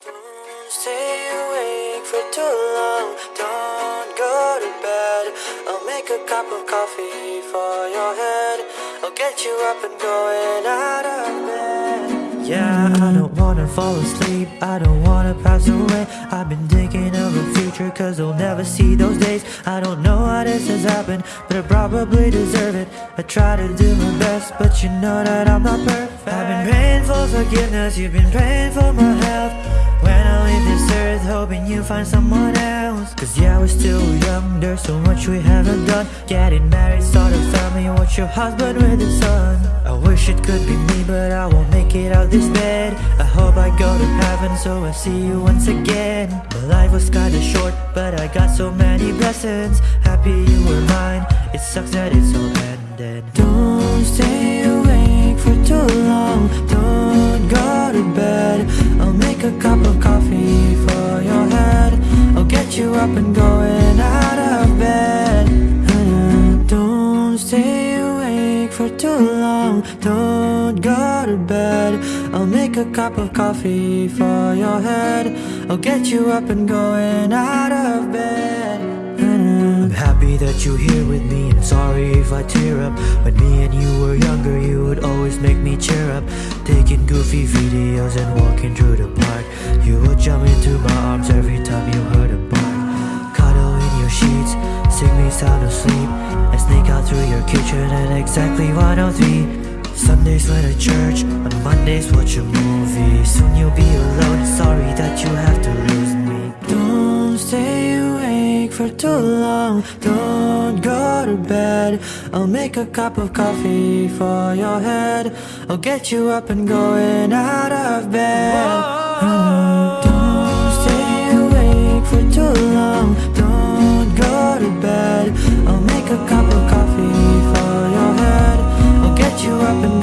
Don't stay awake for too long. Don't go to bed. I'll make a cup of coffee for your head. I'll get you up and going out of bed. Yeah, I don't wanna fall asleep, I don't wanna pass away I've been thinking of the future cause I'll never see those days I don't know how this has happened, but I probably deserve it I try to do my best, but you know that I'm not perfect I've been praying for forgiveness, you've been praying for my health this earth, hoping you find someone else. Cause yeah, we're still young, there's so much we haven't done. Getting married, start a family, watch your husband with his son. I wish it could be me, but I won't make it out this bed. I hope I go to heaven, so I see you once again. My life was kinda short, but I got so many blessings. Happy you were mine, it sucks that it's all ended. Don't stay awake coffee for your head. I'll get you up and going out of bed. Don't stay awake for too long. Don't go to bed. I'll make a cup of coffee for your head. I'll get you up and going out you're here with me and sorry if I tear up. When me and you were younger you would always make me cheer up. Taking goofy videos and walking through the park. You would jump into my arms every time you heard a bark. Cuddle in your sheets, sing me sound asleep And sneak out through your kitchen at exactly 103 Sundays went to church, on Mondays watch a movie. Soon you'll be alone, sorry that you have to lose me. Don't stay awake for too long Don't bed. I'll make a cup of coffee for your head. I'll get you up and going out of bed. Don't stay awake for too long. Don't go to bed. I'll make a cup of coffee for your head. I'll get you up and